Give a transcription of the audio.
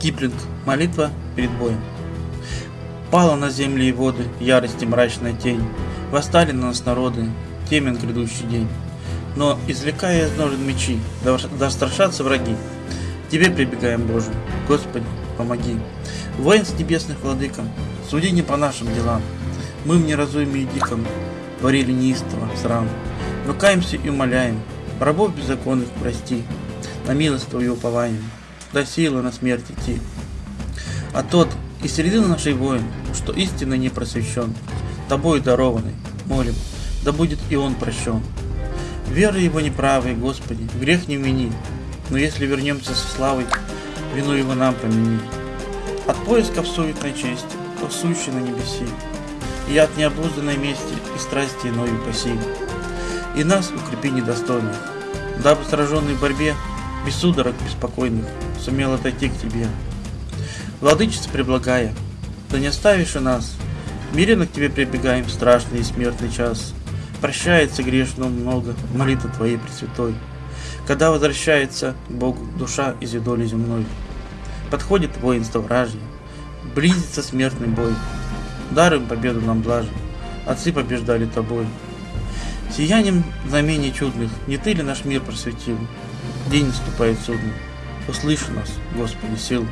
Киплинг. Молитва перед боем. Пала на земли и воды ярости мрачная тень. Восстали на нас народы, темен грядущий день. Но, извлекая из ножен мечи, да, страшатся враги. Тебе прибегаем, Боже, Господи, помоги. Воинств небесных владыкам, суди не по нашим делам. Мы в неразуме и диком творили неистово срам. Но каемся и умоляем, рабов беззаконных прости, на милость Твою уповаем, до силы на смерть идти. А тот из середины нашей воин, что истинно не просвещен, Тобой дарованный, молим, да будет и он прощен. Веры его неправой, Господи, грех не вини, но если вернемся со славой, вину его нам помяни. От поисков суетной чести, то сущий на небеси, и от необузданной мести и страсти иной упаси. И нас укрепи недостойных, дабы сраженный в борьбе, без судорог беспокойных, сумел отойти к Тебе. Владычица преблагая, да не оставишь и нас, миренно к Тебе прибегаем в страшный и смертный час. Прощается грешно много молитва Твоей Пресвятой, когда возвращается к Богу душа из юдоли земной. Подходит воинство вражье, близится смертный бой, даром победу нам блажен, отцы побеждали Тобой. Сиянием знамений чудных не Ты ли наш мир просветил? День наступает судный, услыши нас, Господи, сил.